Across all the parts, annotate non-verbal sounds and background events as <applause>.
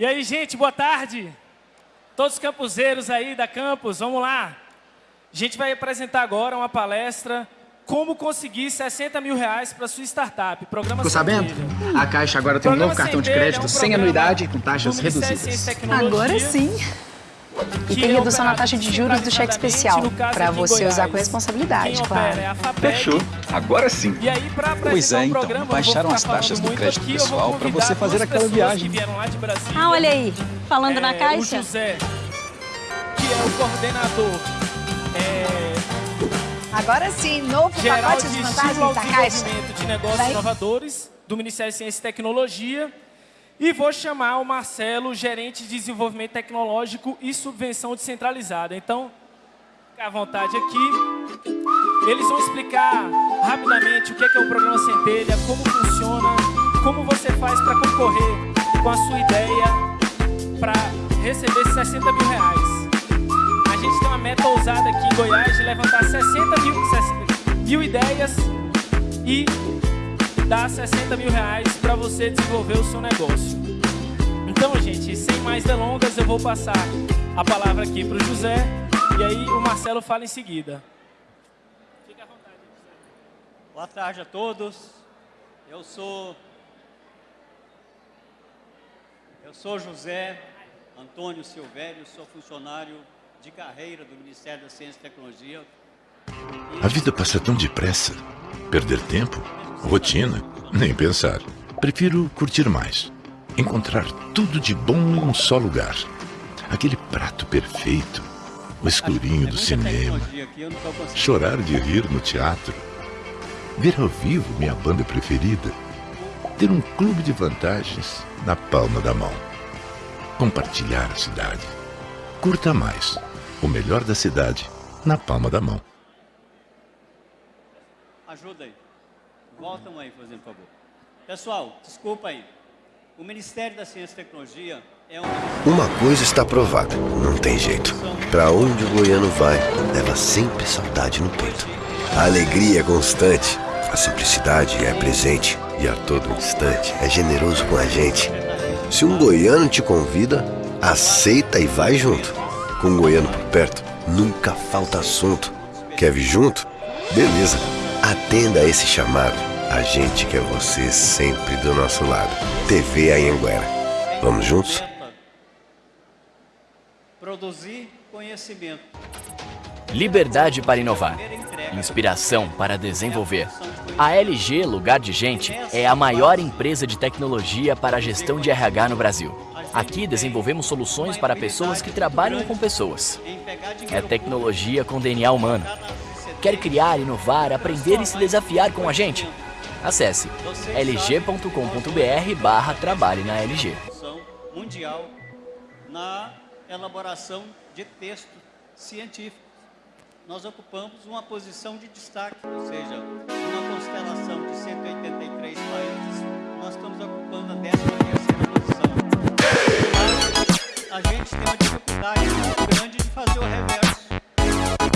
E aí, gente, boa tarde. Todos os campuseiros aí da campus, vamos lá. A gente vai apresentar agora uma palestra como conseguir 60 mil reais para sua startup. Programa Ficou sabendo? A Caixa agora tem um novo cartão de crédito é um sem anuidade e com taxas reduzidas. Agora sim. E tem redução na taxa de juros do cheque especial, para você usar com responsabilidade, claro. Fechou. Agora sim. Pois é, então, baixaram as taxas do crédito pessoal para você fazer aquela viagem. Ah, olha aí, falando na caixa. O José, que é o coordenador é, Agora sim, novo pacote de vantagens da Caixa. de negócios Vai. inovadores do Ministério de Ciência e Tecnologia. E vou chamar o Marcelo, gerente de desenvolvimento tecnológico e subvenção descentralizada. Então, fica à vontade aqui. Eles vão explicar rapidamente o que é, o programa Centelha, como funciona, como você faz para concorrer com a sua ideia para receber 60 mil reais. A gente tem uma meta ousada aqui em Goiás de levantar 60 mil, 60 mil ideias e dar 60 mil reais para você desenvolver o seu negócio. Então, gente, sem mais delongas, eu vou passar a palavra aqui para o José e aí o Marcelo fala em seguida. Fique à vontade, José. Boa tarde a todos. Eu sou eu sou José Antônio Silvério, sou funcionário de carreira do Ministério da Ciência e Tecnologia. A vida passa tão depressa. Perder tempo Rotina? Nem pensar. Prefiro curtir mais. Encontrar tudo de bom em um só lugar. Aquele prato perfeito. O escurinho do cinema. Chorar de rir no teatro. Ver ao vivo minha banda preferida. Ter um clube de vantagens na palma da mão. Compartilhar a cidade. Curta mais. O melhor da cidade na palma da mão. Ajuda aí. Voltam aí, fazendo favor. Pessoal, desculpa aí. O Ministério da Ciência e Tecnologia é um... Uma coisa está provada, não tem jeito. Para onde o goiano vai, leva sempre saudade no peito. A alegria é constante, a simplicidade é presente e a todo instante é generoso com a gente. Se um goiano te convida, aceita e vai junto. Com um goiano por perto, nunca falta assunto. Quer vir junto? Beleza, atenda a esse chamado a gente quer você sempre do nosso lado. TV Anhanguera. Vamos juntos? Produzir conhecimento. Liberdade para inovar. Inspiração para desenvolver. A LG Lugar de Gente é a maior empresa de tecnologia para a gestão de RH no Brasil. Aqui desenvolvemos soluções para pessoas que trabalham com pessoas. É tecnologia com DNA humano. Quer criar, inovar, aprender e se desafiar com a gente? Acesse lg.com.br barra trabalhe na LG. Mundial na elaboração de textos científicos. Nós ocupamos uma posição de destaque, ou seja, uma constelação de 183 países, nós estamos ocupando a 13 posição. A gente tem uma dificuldade muito grande de fazer o reverso.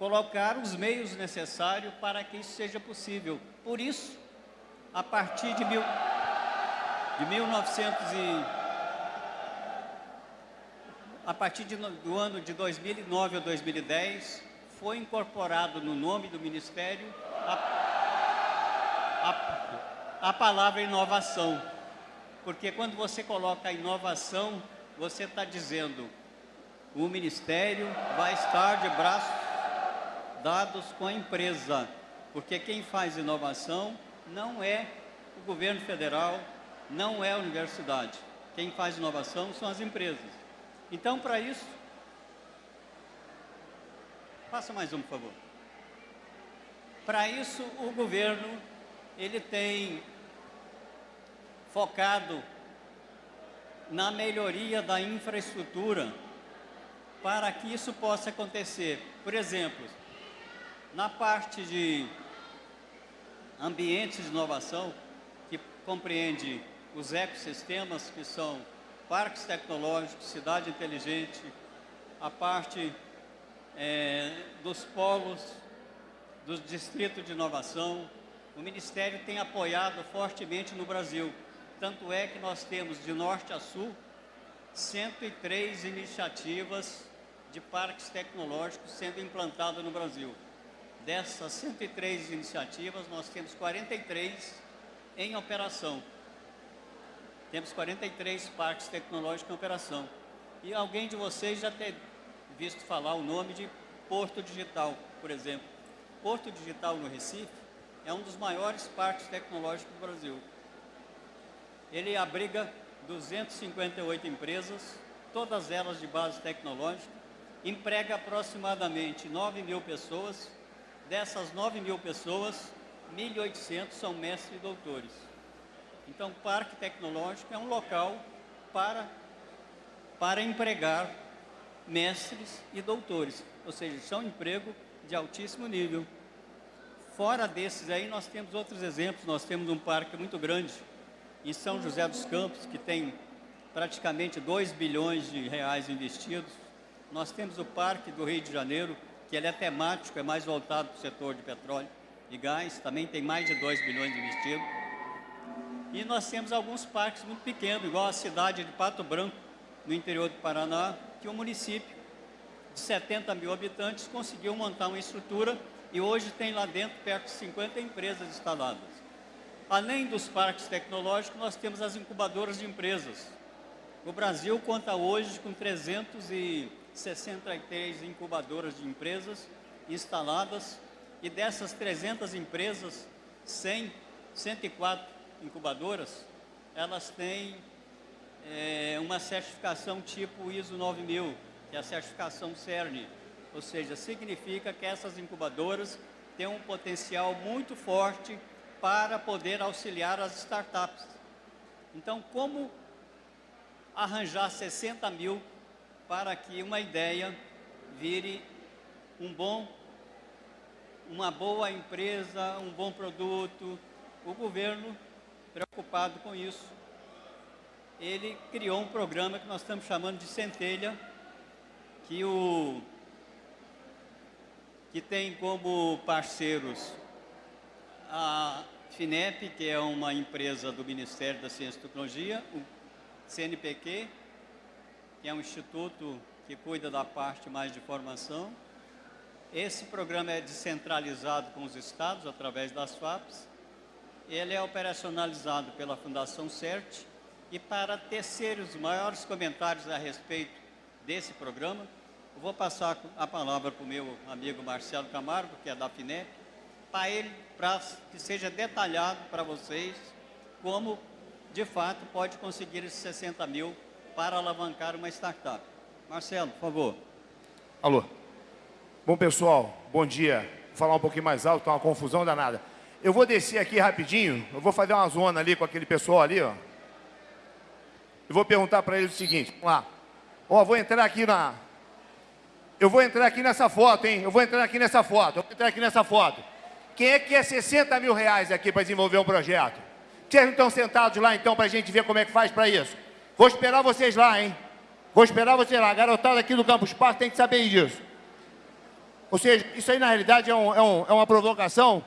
colocar os meios necessários para que isso seja possível. Por isso, a partir de, mil, de 1900 e, a partir de, do ano de 2009 a 2010, foi incorporado no nome do Ministério a, a, a palavra inovação. Porque quando você coloca a inovação, você está dizendo o Ministério vai estar de braços dados com a empresa, porque quem faz inovação não é o governo federal, não é a universidade. Quem faz inovação são as empresas. Então, para isso, passa mais um, por favor. Para isso, o governo ele tem focado na melhoria da infraestrutura para que isso possa acontecer. Por exemplo, na parte de ambientes de inovação, que compreende os ecossistemas, que são parques tecnológicos, cidade inteligente, a parte é, dos polos, dos distritos de inovação, o Ministério tem apoiado fortemente no Brasil. Tanto é que nós temos de norte a sul 103 iniciativas de parques tecnológicos sendo implantadas no Brasil. Dessas 103 iniciativas, nós temos 43 em operação. Temos 43 parques tecnológicos em operação. E alguém de vocês já tem visto falar o nome de Porto Digital, por exemplo. Porto Digital no Recife é um dos maiores parques tecnológicos do Brasil. Ele abriga 258 empresas, todas elas de base tecnológica, emprega aproximadamente 9 mil pessoas, dessas 9 mil pessoas, 1.800 são mestres e doutores. Então, o Parque Tecnológico é um local para, para empregar mestres e doutores, ou seja, são emprego de altíssimo nível. Fora desses aí, nós temos outros exemplos, nós temos um parque muito grande em São José dos Campos, que tem praticamente 2 bilhões de reais investidos. Nós temos o Parque do Rio de Janeiro, que ele é temático, é mais voltado para o setor de petróleo e gás, também tem mais de 2 bilhões investidos. E nós temos alguns parques muito pequenos, igual a cidade de Pato Branco, no interior do Paraná, que o município de 70 mil habitantes conseguiu montar uma estrutura e hoje tem lá dentro perto de 50 empresas instaladas. Além dos parques tecnológicos, nós temos as incubadoras de empresas. O Brasil conta hoje com 300 e 63 incubadoras de empresas instaladas e dessas 300 empresas, 100, 104 incubadoras, elas têm é, uma certificação tipo ISO 9000, que é a certificação CERN, ou seja, significa que essas incubadoras têm um potencial muito forte para poder auxiliar as startups. Então, como arranjar 60 mil para que uma ideia vire um bom, uma boa empresa, um bom produto. O governo, preocupado com isso, ele criou um programa que nós estamos chamando de Centelha, que, o, que tem como parceiros a FINEP, que é uma empresa do Ministério da Ciência e Tecnologia, o CNPq, que é um instituto que cuida da parte mais de formação. Esse programa é descentralizado com os estados, através das FAPs. Ele é operacionalizado pela Fundação CERT. E para tecer os maiores comentários a respeito desse programa, eu vou passar a palavra para o meu amigo Marcelo Camargo, que é da FINEP, para ele, para que seja detalhado para vocês como, de fato, pode conseguir esses 60 mil para alavancar uma startup. Marcelo, por favor. Alô. Bom, pessoal, bom dia. Vou falar um pouquinho mais alto, está uma confusão danada. Eu vou descer aqui rapidinho, eu vou fazer uma zona ali com aquele pessoal ali, ó. Eu vou perguntar para eles o seguinte, vamos lá. Ó, vou entrar aqui na... Eu vou entrar aqui nessa foto, hein? Eu vou entrar aqui nessa foto, eu vou entrar aqui nessa foto. Quem é que quer 60 mil reais aqui para desenvolver um projeto? Vocês não estão sentados lá, então, para a gente ver como é que faz para isso? Vou esperar vocês lá, hein? Vou esperar vocês lá. A garotada aqui do Campus Parque tem que saber disso. Ou seja, isso aí na realidade é, um, é, um, é uma provocação.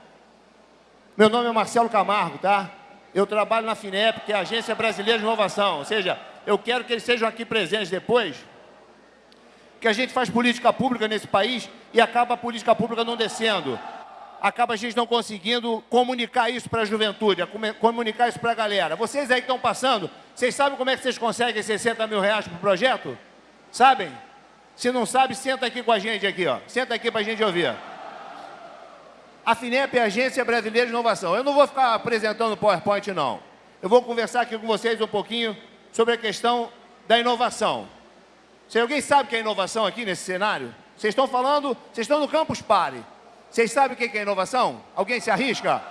Meu nome é Marcelo Camargo, tá? Eu trabalho na FINEP, que é a Agência Brasileira de Inovação. Ou seja, eu quero que eles sejam aqui presentes depois, que a gente faz política pública nesse país e acaba a política pública não descendo acaba a gente não conseguindo comunicar isso para a juventude, comunicar isso para a galera. Vocês aí que estão passando, vocês sabem como é que vocês conseguem 60 mil reais para o projeto? Sabem? Se não sabe, senta aqui com a gente aqui, ó. Senta aqui para a gente ouvir. A FINEP é a Agência Brasileira de Inovação. Eu não vou ficar apresentando PowerPoint, não. Eu vou conversar aqui com vocês um pouquinho sobre a questão da inovação. Se alguém sabe o que é inovação aqui nesse cenário? Vocês estão falando, vocês estão no Campus Party. Vocês sabem o que é inovação? Alguém se arrisca?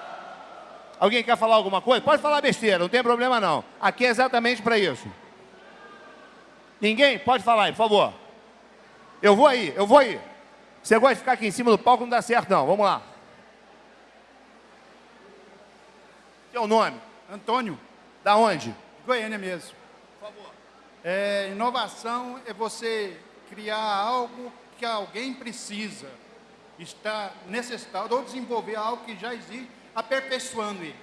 Alguém quer falar alguma coisa? Pode falar besteira, não tem problema não. Aqui é exatamente para isso. Ninguém? Pode falar aí, por favor. Eu vou aí, eu vou aí. Você gosta de ficar aqui em cima do palco, não dá certo não. Vamos lá. Teu nome? Antônio. Da onde? Goiânia mesmo. Por favor. É, inovação é você criar algo que alguém precisa, está necessitado, ou desenvolver algo que já existe, aperfeiçoando ele.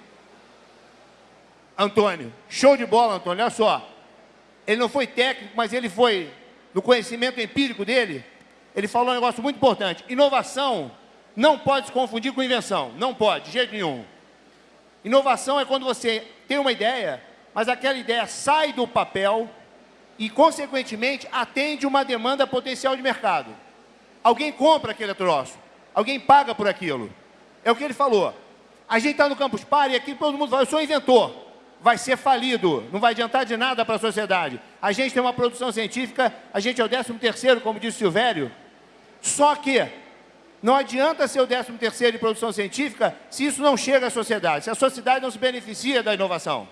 Antônio, show de bola, Antônio, olha só. Ele não foi técnico, mas ele foi, no conhecimento empírico dele, ele falou um negócio muito importante. Inovação não pode se confundir com invenção. Não pode, de jeito nenhum. Inovação é quando você tem uma ideia, mas aquela ideia sai do papel e, consequentemente, atende uma demanda potencial de mercado. Alguém compra aquele troço, alguém paga por aquilo. É o que ele falou. A gente está no Campus Party e aqui todo mundo fala, eu sou inventor. Vai ser falido, não vai adiantar de nada para a sociedade. A gente tem uma produção científica, a gente é o 13 terceiro, como disse Silvério. Só que não adianta ser o 13 terceiro em produção científica se isso não chega à sociedade, se a sociedade não se beneficia da inovação.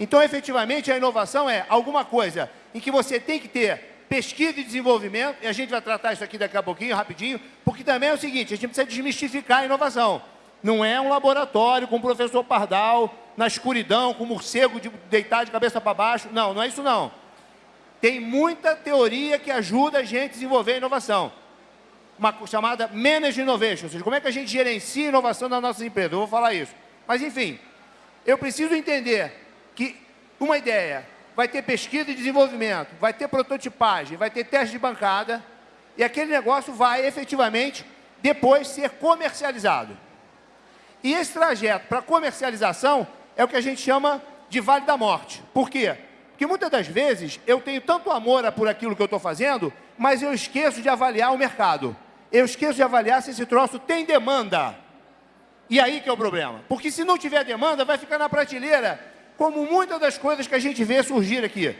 Então, efetivamente, a inovação é alguma coisa em que você tem que ter pesquisa e desenvolvimento, e a gente vai tratar isso aqui daqui a pouquinho, rapidinho, porque também é o seguinte, a gente precisa desmistificar a inovação. Não é um laboratório com o professor Pardal, na escuridão, com o morcego de, deitado de cabeça para baixo. Não, não é isso não. Tem muita teoria que ajuda a gente a desenvolver a inovação uma chamada Manage Innovation, ou seja, como é que a gente gerencia a inovação das nossas empresas. Eu vou falar isso. Mas, enfim, eu preciso entender que uma ideia vai ter pesquisa e desenvolvimento, vai ter prototipagem, vai ter teste de bancada, e aquele negócio vai efetivamente depois ser comercializado. E esse trajeto para comercialização é o que a gente chama de Vale da Morte. Por quê? Porque muitas das vezes eu tenho tanto amor por aquilo que eu estou fazendo, mas eu esqueço de avaliar o mercado eu esqueço de avaliar se esse troço tem demanda. E aí que é o problema. Porque se não tiver demanda, vai ficar na prateleira, como muitas das coisas que a gente vê surgir aqui.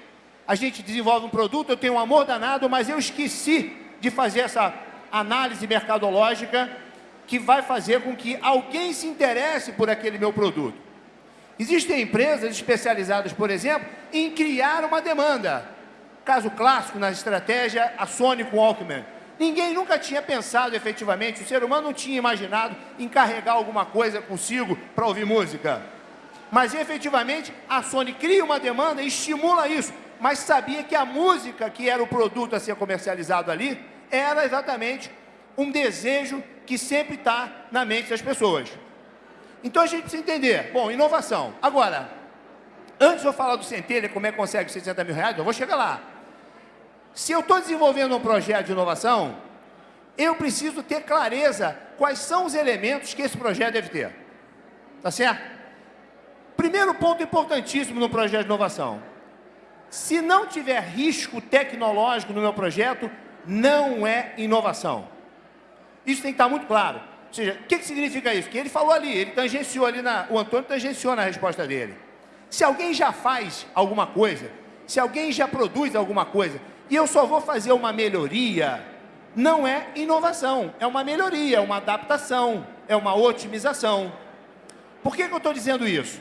A gente desenvolve um produto, eu tenho um amor danado, mas eu esqueci de fazer essa análise mercadológica que vai fazer com que alguém se interesse por aquele meu produto. Existem empresas especializadas, por exemplo, em criar uma demanda. Caso clássico na estratégia, a Sony com Walkman Ninguém nunca tinha pensado efetivamente, o ser humano não tinha imaginado em carregar alguma coisa consigo para ouvir música. Mas efetivamente a Sony cria uma demanda e estimula isso, mas sabia que a música que era o produto a ser comercializado ali era exatamente um desejo que sempre está na mente das pessoas. Então a gente precisa entender, bom, inovação. Agora, antes de eu falar do Centelha, como é que consegue 60 mil reais, eu vou chegar lá. Se eu estou desenvolvendo um projeto de inovação, eu preciso ter clareza quais são os elementos que esse projeto deve ter. Tá certo? Primeiro ponto importantíssimo no projeto de inovação. Se não tiver risco tecnológico no meu projeto, não é inovação. Isso tem que estar muito claro. Ou seja, o que, que significa isso? Que ele falou ali, ele tangenciou ali, na, o Antônio tangenciou na resposta dele. Se alguém já faz alguma coisa, se alguém já produz alguma coisa, e eu só vou fazer uma melhoria, não é inovação, é uma melhoria, é uma adaptação, é uma otimização. Por que, que eu estou dizendo isso?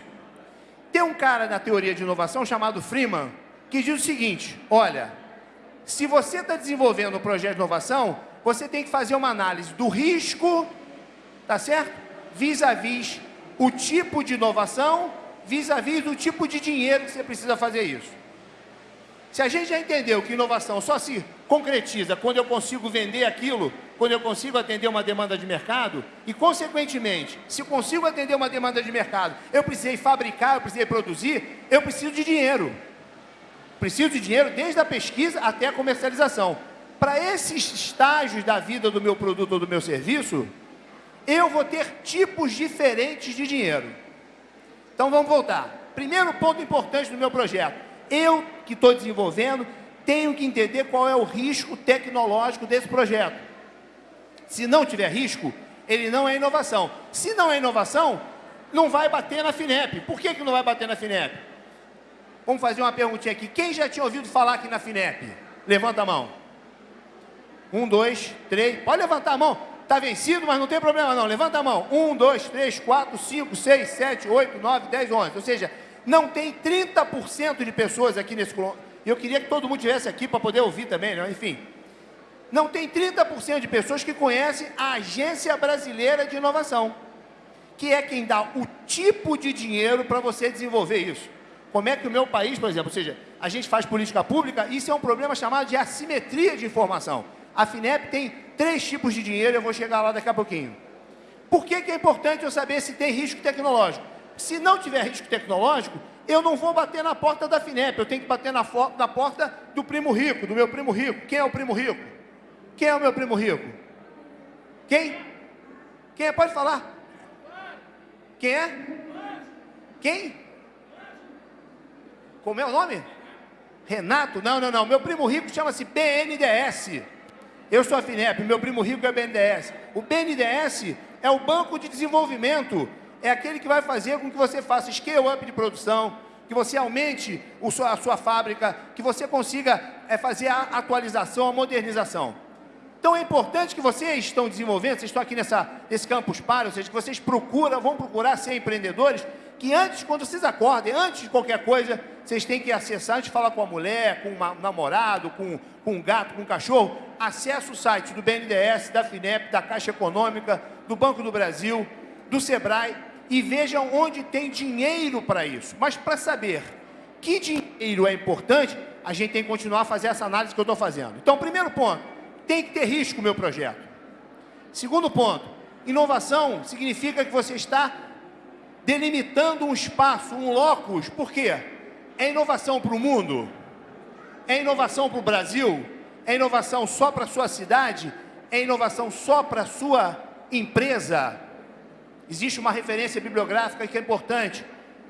Tem um cara na teoria de inovação chamado Freeman, que diz o seguinte, olha, se você está desenvolvendo um projeto de inovação, você tem que fazer uma análise do risco, tá certo? Vis-à-vis -vis o tipo de inovação, vis-à-vis -vis o tipo de dinheiro que você precisa fazer isso. Se a gente já entendeu que inovação só se concretiza quando eu consigo vender aquilo, quando eu consigo atender uma demanda de mercado, e consequentemente, se consigo atender uma demanda de mercado, eu precisei fabricar, eu precisei produzir, eu preciso de dinheiro. Preciso de dinheiro desde a pesquisa até a comercialização. Para esses estágios da vida do meu produto ou do meu serviço, eu vou ter tipos diferentes de dinheiro. Então vamos voltar. Primeiro ponto importante do meu projeto eu que estou desenvolvendo tenho que entender qual é o risco tecnológico desse projeto. Se não tiver risco, ele não é inovação. Se não é inovação, não vai bater na FINEP. Por que, que não vai bater na FINEP? Vamos fazer uma perguntinha aqui. Quem já tinha ouvido falar aqui na FINEP? Levanta a mão. Um, dois, três. Pode levantar a mão. Está vencido, mas não tem problema não. Levanta a mão. Um, dois, três, quatro, cinco, seis, sete, oito, nove, dez, onze. Ou seja, não tem 30% de pessoas aqui nesse... Eu queria que todo mundo estivesse aqui para poder ouvir também, né? enfim. não tem 30% de pessoas que conhecem a Agência Brasileira de Inovação, que é quem dá o tipo de dinheiro para você desenvolver isso. Como é que o meu país, por exemplo, ou seja, a gente faz política pública, isso é um problema chamado de assimetria de informação. A FINEP tem três tipos de dinheiro, eu vou chegar lá daqui a pouquinho. Por que, que é importante eu saber se tem risco tecnológico? Se não tiver risco tecnológico, eu não vou bater na porta da FINEP, eu tenho que bater na, na porta do primo rico, do meu primo rico. Quem é o primo rico? Quem é o meu primo rico? Quem? Quem é? Pode falar. Quem é? Quem? Como é o nome? Renato? Não, não, não. Meu primo rico chama-se BNDES. Eu sou a FINEP, meu primo rico é o BNDES. O BNDES é o Banco de Desenvolvimento é aquele que vai fazer com que você faça scale-up de produção, que você aumente a sua fábrica, que você consiga é, fazer a atualização, a modernização. Então é importante que vocês estão desenvolvendo, vocês estão aqui nessa, nesse campus para, ou seja, que vocês procuram, vão procurar ser empreendedores, que antes, quando vocês acordem, antes de qualquer coisa, vocês têm que acessar, antes de falar com a mulher, com um namorado, com, com um gato, com um cachorro, acesse o site do BNDES, da FINEP, da Caixa Econômica, do Banco do Brasil, do SEBRAE, e vejam onde tem dinheiro para isso. Mas para saber que dinheiro é importante, a gente tem que continuar a fazer essa análise que eu estou fazendo. Então, primeiro ponto, tem que ter risco o meu projeto. Segundo ponto, inovação significa que você está delimitando um espaço, um locus. Por quê? É inovação para o mundo? É inovação para o Brasil? É inovação só para a sua cidade? É inovação só para a sua empresa? Existe uma referência bibliográfica que é importante,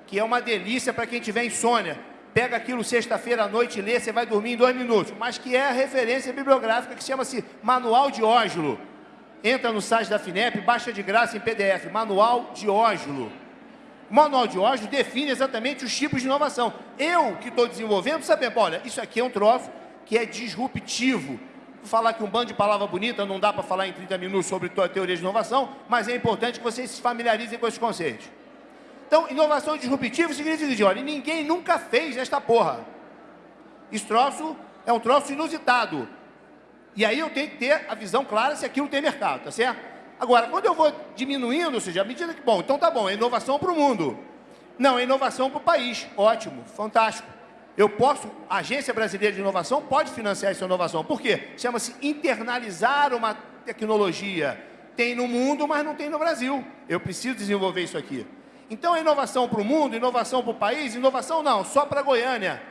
que é uma delícia para quem tiver insônia. Pega aquilo sexta-feira à noite e lê, você vai dormir em dois minutos. Mas que é a referência bibliográfica que chama-se Manual de Ójulo. Entra no site da FINEP, baixa de graça em PDF, Manual de Ójulo. O Manual de Ójulo define exatamente os tipos de inovação. Eu, que estou desenvolvendo, sabendo, olha, isso aqui é um troço que é disruptivo, falar que um bando de palavra bonita não dá para falar em 30 minutos sobre teoria de inovação, mas é importante que vocês se familiarizem com esses conceitos. Então, inovação disruptiva significa que, olha, ninguém nunca fez esta porra. Esse troço é um troço inusitado. E aí eu tenho que ter a visão clara se aquilo tem mercado, tá certo? Agora, quando eu vou diminuindo, ou seja, à medida que, bom, então tá bom, é inovação para o mundo. Não, é inovação para o país. Ótimo, fantástico eu posso, a Agência Brasileira de Inovação pode financiar essa inovação. Por quê? Chama-se internalizar uma tecnologia. Tem no mundo, mas não tem no Brasil. Eu preciso desenvolver isso aqui. Então, é inovação para o mundo, inovação para o país, inovação não, só para Goiânia.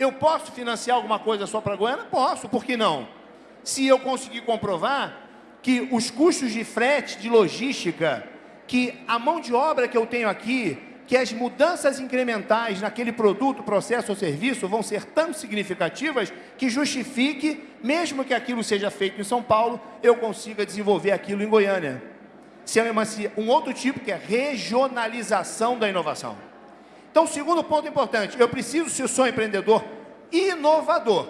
Eu posso financiar alguma coisa só para Goiânia? Posso, por que não? Se eu conseguir comprovar que os custos de frete, de logística, que a mão de obra que eu tenho aqui, que as mudanças incrementais naquele produto, processo ou serviço vão ser tão significativas que justifique, mesmo que aquilo seja feito em São Paulo, eu consiga desenvolver aquilo em Goiânia. Chama-se um outro tipo que é regionalização da inovação. Então, segundo ponto importante, eu preciso, se eu sou empreendedor, inovador.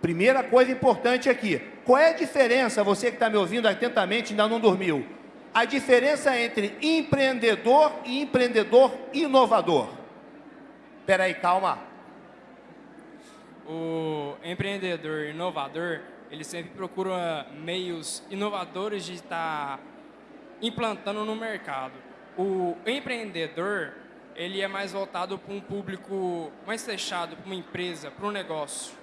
Primeira coisa importante aqui, qual é a diferença, você que está me ouvindo atentamente ainda não dormiu, a diferença entre empreendedor e empreendedor inovador. Espera aí, calma. O empreendedor inovador, ele sempre procura meios inovadores de estar implantando no mercado. O empreendedor, ele é mais voltado para um público mais fechado, para uma empresa, para um negócio.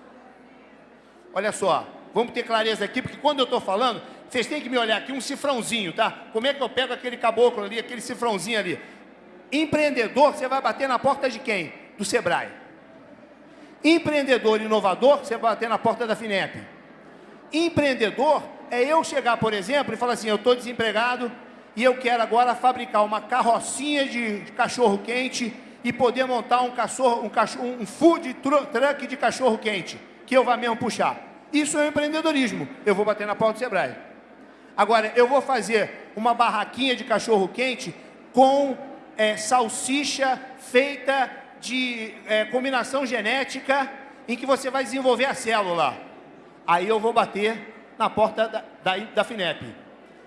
Olha só, vamos ter clareza aqui, porque quando eu estou falando, vocês têm que me olhar aqui, um cifrãozinho, tá? Como é que eu pego aquele caboclo ali, aquele cifrãozinho ali? Empreendedor, você vai bater na porta de quem? Do Sebrae. Empreendedor inovador, você vai bater na porta da FINEP. Empreendedor é eu chegar, por exemplo, e falar assim, eu estou desempregado e eu quero agora fabricar uma carrocinha de cachorro quente e poder montar um cachorro, um, cachorro, um food truck de cachorro quente, que eu vá mesmo puxar. Isso é empreendedorismo. Eu vou bater na porta do Sebrae. Agora, eu vou fazer uma barraquinha de cachorro-quente com é, salsicha feita de é, combinação genética em que você vai desenvolver a célula. Aí eu vou bater na porta da, da, da FINEP.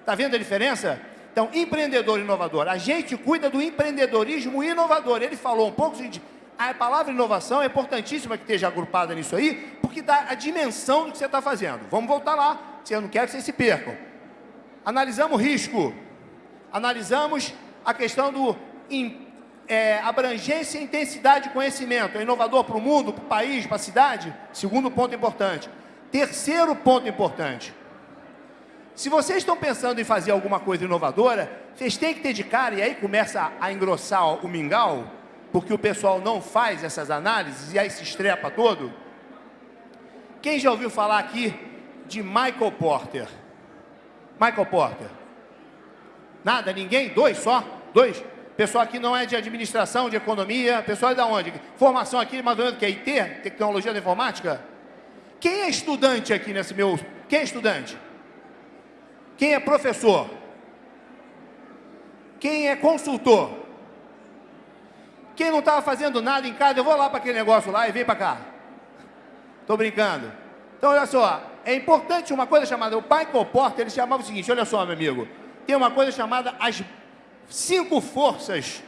Está vendo a diferença? Então, empreendedor inovador. A gente cuida do empreendedorismo inovador. Ele falou um pouco, gente, a palavra inovação é importantíssima que esteja agrupada nisso aí, porque dá a dimensão do que você está fazendo. Vamos voltar lá, eu não quero que vocês se percam. Analisamos risco, analisamos a questão do é, abrangência e intensidade de conhecimento. É inovador para o mundo, para o país, para a cidade? Segundo ponto importante. Terceiro ponto importante. Se vocês estão pensando em fazer alguma coisa inovadora, vocês têm que dedicar, e aí começa a engrossar o mingau, porque o pessoal não faz essas análises e aí se estrepa todo. Quem já ouviu falar aqui de Michael Porter? Michael Porter. Nada? Ninguém? Dois só? Dois? Pessoal aqui não é de administração, de economia. Pessoal é da onde? Formação aqui, mais ou menos, que é IT? Tecnologia da informática? Quem é estudante aqui nesse meu... Quem é estudante? Quem é professor? Quem é consultor? Quem não estava fazendo nada em casa, eu vou lá para aquele negócio lá e vem para cá. Estou brincando. Então, olha só, é importante uma coisa chamada, o pai Porter, ele chamava o seguinte, olha só, meu amigo, tem uma coisa chamada as cinco forças,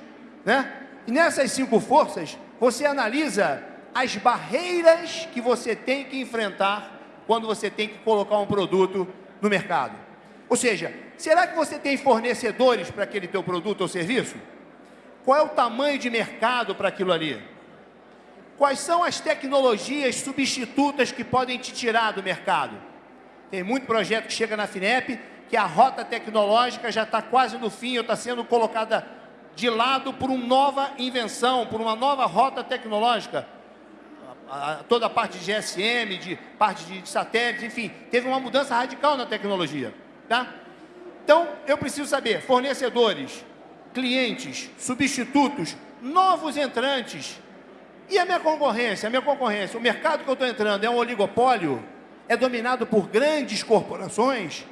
né? E nessas cinco forças, você analisa as barreiras que você tem que enfrentar quando você tem que colocar um produto no mercado. Ou seja, será que você tem fornecedores para aquele teu produto ou serviço? Qual é o tamanho de mercado para aquilo ali? Quais são as tecnologias substitutas que podem te tirar do mercado? Tem muito projeto que chega na FINEP que a rota tecnológica já está quase no fim, ou está sendo colocada de lado por uma nova invenção, por uma nova rota tecnológica. toda a parte de GSM, de parte de, de satélites, enfim, teve uma mudança radical na tecnologia. Tá? Então, eu preciso saber, fornecedores, clientes, substitutos, novos entrantes. E a minha concorrência? A minha concorrência, o mercado que eu estou entrando é um oligopólio? É dominado por grandes corporações?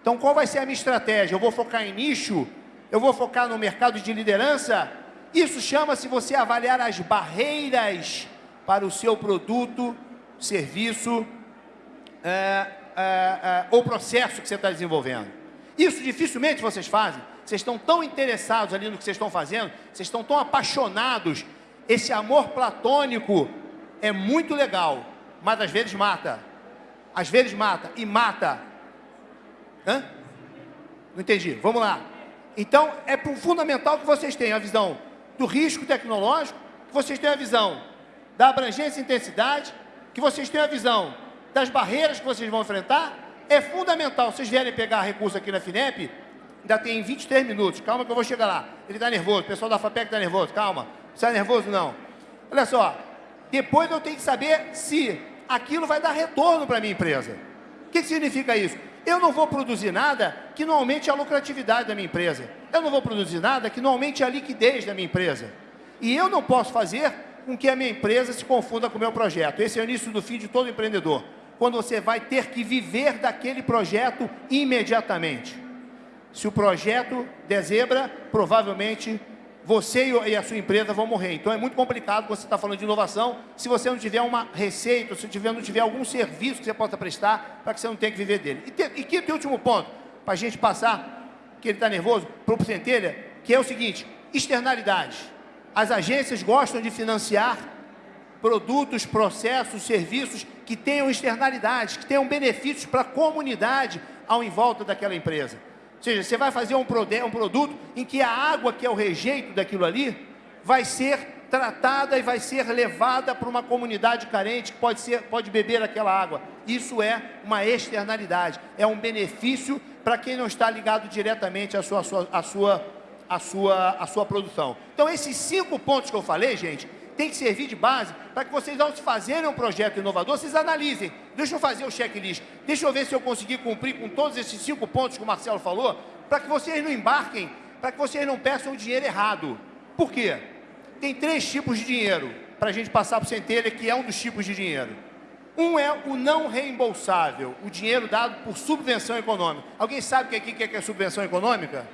Então, qual vai ser a minha estratégia? Eu vou focar em nicho? Eu vou focar no mercado de liderança? Isso chama-se você avaliar as barreiras para o seu produto, serviço é, é, é, ou processo que você está desenvolvendo. Isso dificilmente vocês fazem. Vocês estão tão interessados ali no que vocês estão fazendo, vocês estão tão apaixonados. Esse amor platônico é muito legal, mas às vezes mata. Às vezes mata e mata Hã? Não entendi. Vamos lá. Então, é fundamental que vocês tenham a visão do risco tecnológico, que vocês tenham a visão da abrangência e intensidade, que vocês tenham a visão das barreiras que vocês vão enfrentar. É fundamental, vocês vierem pegar recurso aqui na FINEP, ainda tem 23 minutos, calma que eu vou chegar lá. Ele está nervoso, o pessoal da FAPEC está nervoso, calma. Não está nervoso não. Olha só, depois eu tenho que saber se aquilo vai dar retorno para a minha empresa. O que, que significa isso? Eu não vou produzir nada que não aumente a lucratividade da minha empresa. Eu não vou produzir nada que não aumente a liquidez da minha empresa. E eu não posso fazer com que a minha empresa se confunda com o meu projeto. Esse é o início do fim de todo empreendedor. Quando você vai ter que viver daquele projeto imediatamente. Se o projeto der zebra, provavelmente você e a sua empresa vão morrer. Então é muito complicado você estar falando de inovação se você não tiver uma receita, se você não tiver algum serviço que você possa prestar para que você não tenha que viver dele. E, te, e quinto e último ponto, para a gente passar, que ele está nervoso, para o Centelha, que é o seguinte, externalidades. As agências gostam de financiar produtos, processos, serviços que tenham externalidades, que tenham benefícios para a comunidade ao em volta daquela empresa. Ou seja, você vai fazer um, um produto em que a água, que é o rejeito daquilo ali, vai ser tratada e vai ser levada para uma comunidade carente que pode, ser, pode beber aquela água. Isso é uma externalidade, é um benefício para quem não está ligado diretamente à sua, à sua, à sua, à sua, à sua produção. Então, esses cinco pontos que eu falei, gente, tem que servir de base para que vocês, ao fazerem um projeto inovador, vocês analisem. Deixa eu fazer o checklist. Deixa eu ver se eu conseguir cumprir com todos esses cinco pontos que o Marcelo falou, para que vocês não embarquem, para que vocês não peçam o dinheiro errado. Por quê? Tem três tipos de dinheiro para a gente passar para o Centelha, que é um dos tipos de dinheiro. Um é o não reembolsável, o dinheiro dado por subvenção econômica. Alguém sabe o que é, que é subvenção econômica?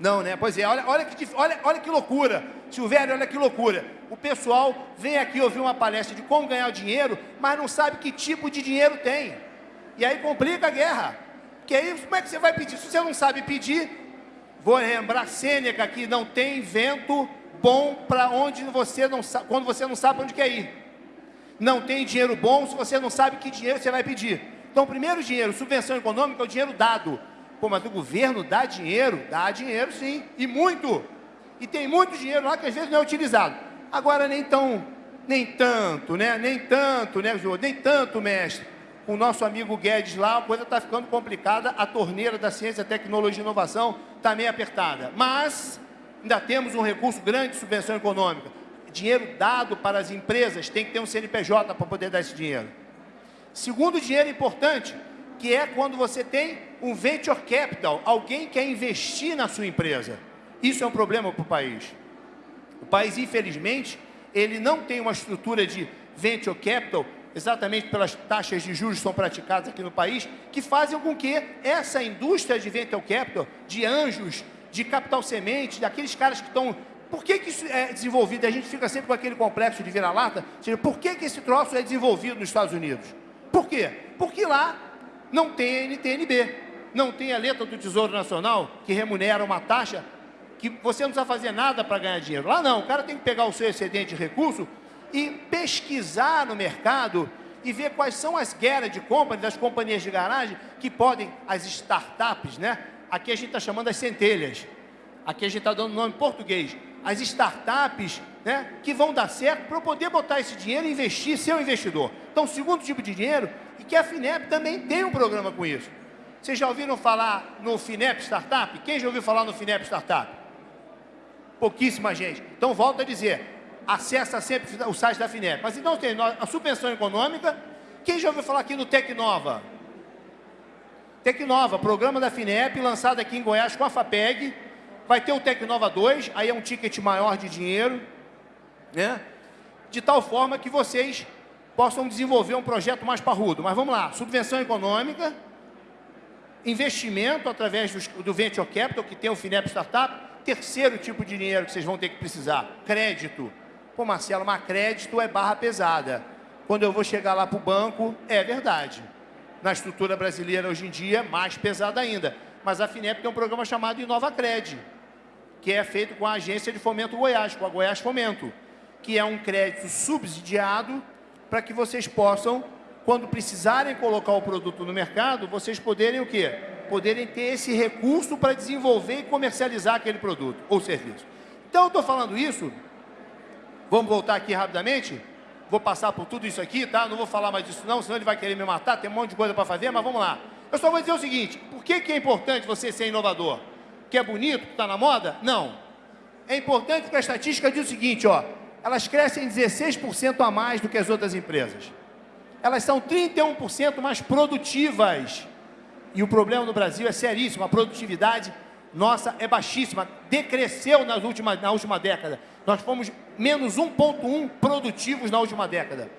Não, né? Pois é, olha, olha, que, olha, olha que loucura. Silvério, olha que loucura. O pessoal vem aqui ouvir uma palestra de como ganhar dinheiro, mas não sabe que tipo de dinheiro tem. E aí complica a guerra. Que aí, como é que você vai pedir? Se você não sabe pedir, vou lembrar Sêneca que não tem vento bom para onde você não sabe, quando você não sabe onde quer ir. não tem dinheiro bom se você não sabe que dinheiro você vai pedir. Então, primeiro dinheiro, subvenção econômica, é o dinheiro dado. Pô, mas o governo dá dinheiro? Dá dinheiro sim, e muito. E tem muito dinheiro lá que às vezes não é utilizado. Agora, nem tão, nem tanto, né? Nem tanto, né? Nem tanto, mestre. Com o nosso amigo Guedes lá, a coisa está ficando complicada, a torneira da ciência, tecnologia e inovação está meio apertada. Mas ainda temos um recurso grande de subvenção econômica. Dinheiro dado para as empresas, tem que ter um CNPJ para poder dar esse dinheiro. Segundo dinheiro importante, que é quando você tem um venture capital, alguém quer investir na sua empresa. Isso é um problema para o país. O país, infelizmente, ele não tem uma estrutura de venture capital, exatamente pelas taxas de juros que são praticadas aqui no país, que fazem com que essa indústria de venture capital, de anjos, de capital semente, daqueles caras que estão... Por que, que isso é desenvolvido? A gente fica sempre com aquele complexo de vira-lata. Por que, que esse troço é desenvolvido nos Estados Unidos? Por quê? Porque lá não tem NTNB, não tem a letra do Tesouro Nacional que remunera uma taxa que você não precisa fazer nada para ganhar dinheiro. Lá não, o cara tem que pegar o seu excedente de recurso e pesquisar no mercado e ver quais são as de compra das companhias de garagem que podem, as startups, né? Aqui a gente está chamando as centelhas. Aqui a gente está dando nome em português. As startups né, que vão dar certo para poder botar esse dinheiro e investir, ser um investidor. Então, segundo tipo de dinheiro, e que a FINEP também tem um programa com isso. Vocês já ouviram falar no FINEP Startup? Quem já ouviu falar no FINEP Startup? Pouquíssima gente. Então, volto a dizer, acessa sempre o site da FINEP. Mas então tem a subvenção econômica. Quem já ouviu falar aqui no Tecnova? Tecnova, programa da FINEP, lançado aqui em Goiás com a FAPEG. Vai ter o Tecnova 2, aí é um ticket maior de dinheiro, né? De tal forma que vocês possam desenvolver um projeto mais parrudo. Mas vamos lá, subvenção econômica, investimento através do, do Venture Capital, que tem o FINEP Startup, Terceiro tipo de dinheiro que vocês vão ter que precisar, crédito. Pô, Marcelo, mas crédito é barra pesada. Quando eu vou chegar lá para o banco, é verdade. Na estrutura brasileira, hoje em dia, mais pesada ainda. Mas a FINEP tem um programa chamado Inova Cred, que é feito com a Agência de Fomento Goiás, com a Goiás Fomento, que é um crédito subsidiado para que vocês possam, quando precisarem colocar o produto no mercado, vocês poderem o quê? poderem ter esse recurso para desenvolver e comercializar aquele produto ou serviço. Então, eu estou falando isso, vamos voltar aqui rapidamente, vou passar por tudo isso aqui, tá? Não vou falar mais disso não, senão ele vai querer me matar, tem um monte de coisa para fazer, mas vamos lá. Eu só vou dizer o seguinte, por que, que é importante você ser inovador? Que é bonito, que está na moda? Não. É importante porque a estatística diz o seguinte, ó, elas crescem 16% a mais do que as outras empresas. Elas são 31% mais produtivas. E o problema no Brasil é seríssimo, a produtividade nossa é baixíssima, decresceu nas últimas, na última década. Nós fomos menos 1,1 produtivos na última década.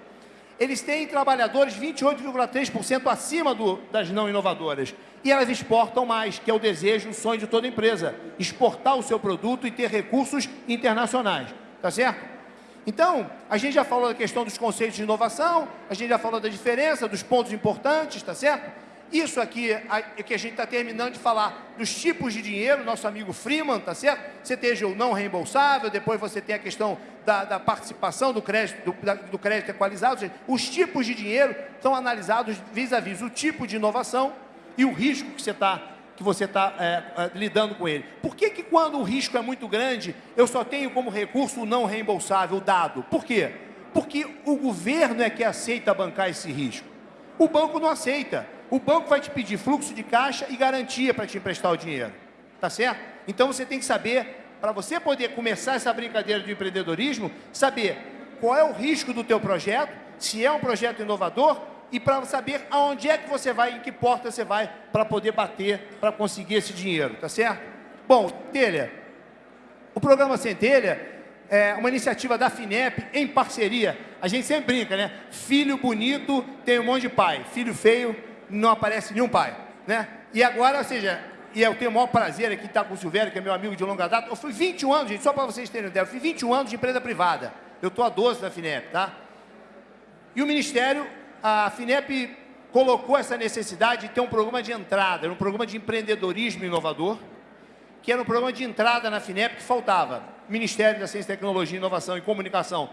Eles têm trabalhadores 28,3% acima do, das não inovadoras. E elas exportam mais, que é o desejo, o sonho de toda empresa. Exportar o seu produto e ter recursos internacionais. Tá certo? Então, a gente já falou da questão dos conceitos de inovação, a gente já falou da diferença, dos pontos importantes, tá certo? Isso aqui é que a gente está terminando de falar dos tipos de dinheiro, nosso amigo Freeman, tá certo? Você tem o não reembolsável, depois você tem a questão da, da participação do crédito, do, da, do crédito equalizado, seja, os tipos de dinheiro são analisados vis-à-vis -vis, o tipo de inovação e o risco que você está que você está é, é, lidando com ele. Por que, que quando o risco é muito grande, eu só tenho como recurso o não reembolsável dado? Por quê? Porque o governo é que aceita bancar esse risco. O banco não aceita o banco vai te pedir fluxo de caixa e garantia para te emprestar o dinheiro. Tá certo? Então você tem que saber, para você poder começar essa brincadeira do empreendedorismo, saber qual é o risco do teu projeto, se é um projeto inovador e para saber aonde é que você vai, em que porta você vai para poder bater, para conseguir esse dinheiro, tá certo? Bom, Telha, o programa Centelha é uma iniciativa da FINEP em parceria. A gente sempre brinca, né? Filho bonito tem um monte de pai, filho feio não aparece nenhum pai, né? E agora, ou seja, e eu tenho o maior prazer aqui estar com o Silvério, que é meu amigo de longa data. Eu fui 21 anos, gente, só para vocês terem ideia, eu fui 21 anos de empresa privada. Eu estou há 12 da FINEP, tá? E o Ministério, a FINEP colocou essa necessidade de ter um programa de entrada, um programa de empreendedorismo inovador, que era um programa de entrada na FINEP que faltava. Ministério da Ciência, Tecnologia, Inovação e Comunicação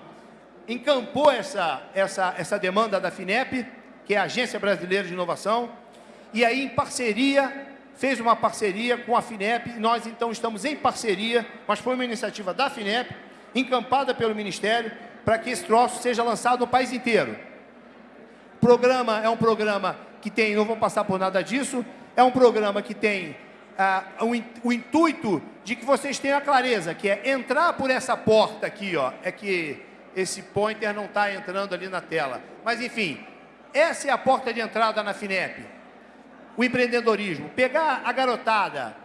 encampou essa, essa, essa demanda da FINEP, que é a Agência Brasileira de Inovação, e aí em parceria, fez uma parceria com a FINEP, e nós então estamos em parceria, mas foi uma iniciativa da FINEP, encampada pelo Ministério, para que esse troço seja lançado no país inteiro. Programa é um programa que tem, não vou passar por nada disso, é um programa que tem ah, o, o, intuito de que vocês tenham a clareza, que é entrar por essa porta aqui, ó, é que esse pointer não está entrando ali na tela. Mas, enfim, essa é a porta de entrada na FINEP. O empreendedorismo. Pegar a garotada.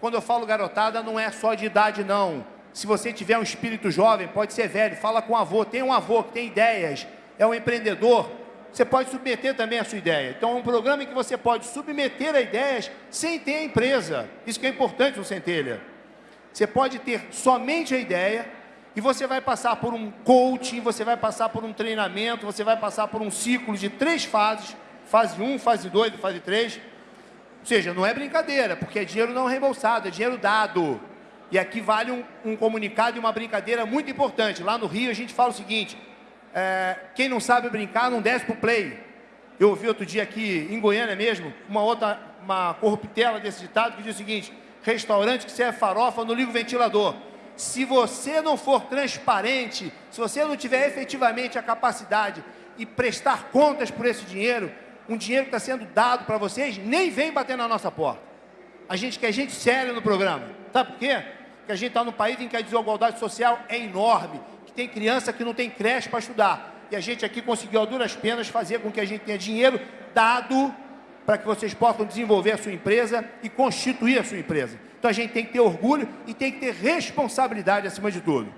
Quando eu falo garotada, não é só de idade, não. Se você tiver um espírito jovem, pode ser velho, fala com o avô. Tem um avô que tem ideias, é um empreendedor, você pode submeter também a sua ideia. Então, é um programa em que você pode submeter a ideias sem ter a empresa. Isso que é importante no Centelha. Você pode ter somente a ideia e você vai passar por um coaching, você vai passar por um treinamento, você vai passar por um ciclo de três fases, fase 1, fase 2 e fase 3. Ou seja, não é brincadeira, porque é dinheiro não reembolsado, é dinheiro dado. E aqui vale um, um comunicado e uma brincadeira muito importante. Lá no Rio a gente fala o seguinte, é, quem não sabe brincar não desce para o play. Eu ouvi outro dia aqui, em Goiânia mesmo, uma outra, uma corruptela desse ditado que diz o seguinte, restaurante que serve farofa, não liga o ventilador. Se você não for transparente, se você não tiver efetivamente a capacidade e prestar contas por esse dinheiro, um dinheiro que está sendo dado para vocês, nem vem bater na nossa porta. A gente quer gente séria no programa. Sabe por quê? Porque a gente está num país em que a desigualdade social é enorme tem criança que não tem creche para estudar. E a gente aqui conseguiu, a duras penas, fazer com que a gente tenha dinheiro dado para que vocês possam desenvolver a sua empresa e constituir a sua empresa. Então a gente tem que ter orgulho e tem que ter responsabilidade acima de tudo.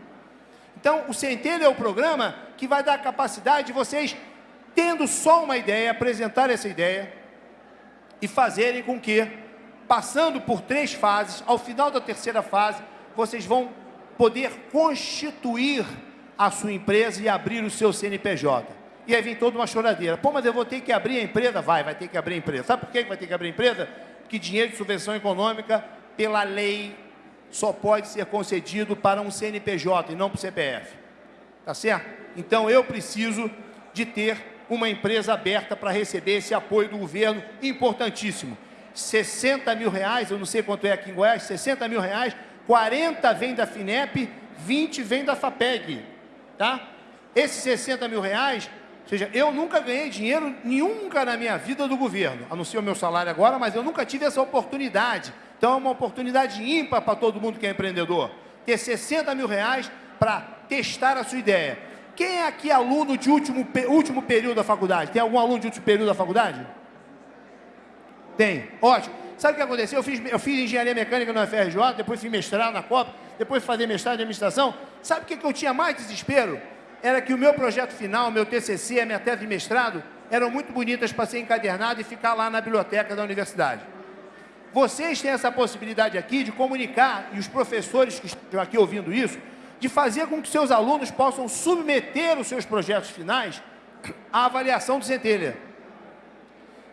Então o Centelha é o programa que vai dar a capacidade de vocês, tendo só uma ideia, apresentar essa ideia e fazerem com que, passando por três fases, ao final da terceira fase, vocês vão poder constituir a sua empresa e abrir o seu CNPJ. E aí vem toda uma choradeira. Pô, mas eu vou ter que abrir a empresa? Vai, vai ter que abrir a empresa. Sabe por que vai ter que abrir a empresa? Porque dinheiro de subvenção econômica, pela lei, só pode ser concedido para um CNPJ e não para o CPF. Tá certo? Então eu preciso de ter uma empresa aberta para receber esse apoio do governo importantíssimo. 60 mil reais, eu não sei quanto é aqui em Goiás, 60 mil reais, 40 vem da FINEP, 20 vem da FAPEG tá? Esses 60 mil reais, ou seja, eu nunca ganhei dinheiro nunca na minha vida do governo, a não ser o meu salário agora, mas eu nunca tive essa oportunidade. Então é uma oportunidade ímpar para todo mundo que é empreendedor. Ter 60 mil reais para testar a sua ideia. Quem é aqui aluno de último, último período da faculdade? Tem algum aluno de último período da faculdade? Tem. Ótimo. Sabe o que aconteceu? Eu fiz, eu fiz engenharia mecânica no FRJ, depois fiz mestrado na COP, depois fazer mestrado em administração. Sabe o que, que eu tinha mais desespero? Era que o meu projeto final, meu TCC, a minha tese de mestrado, eram muito bonitas para ser encadernado e ficar lá na biblioteca da universidade. Vocês têm essa possibilidade aqui de comunicar, e os professores que estão aqui ouvindo isso, de fazer com que seus alunos possam submeter os seus projetos finais à avaliação do Centelha.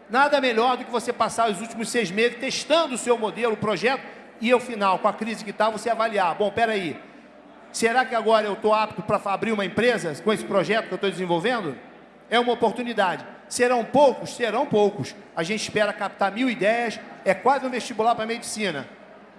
Nada melhor do que você passar os últimos seis meses testando o seu modelo, o projeto, e ao final, com a crise que está, você avaliar. Bom, aí, será que agora eu estou apto para abrir uma empresa com esse projeto que eu estou desenvolvendo? É uma oportunidade. Serão poucos? Serão poucos. A gente espera captar mil ideias, é quase um vestibular para medicina.